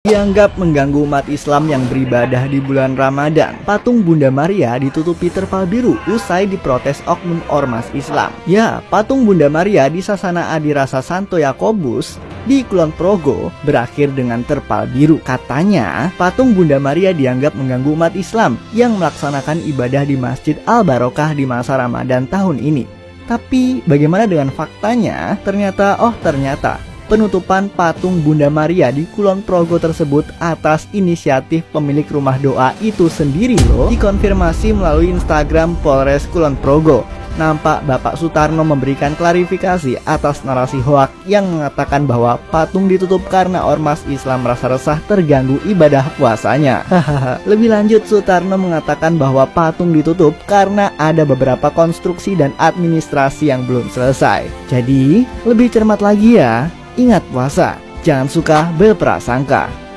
Dianggap mengganggu umat Islam yang beribadah di bulan Ramadan, patung Bunda Maria ditutupi terpal biru usai diprotes oknum ormas Islam. Ya, patung Bunda Maria di Sasana Adi Rasa Santo Yakobus di Kulon Progo berakhir dengan terpal biru. Katanya, patung Bunda Maria dianggap mengganggu umat Islam yang melaksanakan ibadah di Masjid Al Barokah di masa Ramadan tahun ini. Tapi bagaimana dengan faktanya? Ternyata, oh ternyata penutupan patung Bunda Maria di Kulon Progo tersebut atas inisiatif pemilik rumah doa itu sendiri loh dikonfirmasi melalui Instagram Polres Kulon Progo nampak Bapak Sutarno memberikan klarifikasi atas narasi hoak yang mengatakan bahwa patung ditutup karena ormas Islam merasa resah terganggu ibadah puasanya. Lebih lanjut Sutarno mengatakan bahwa patung ditutup karena ada beberapa konstruksi dan administrasi yang belum selesai. Jadi, lebih cermat lagi ya. Ingat puasa, jangan suka berprasangka.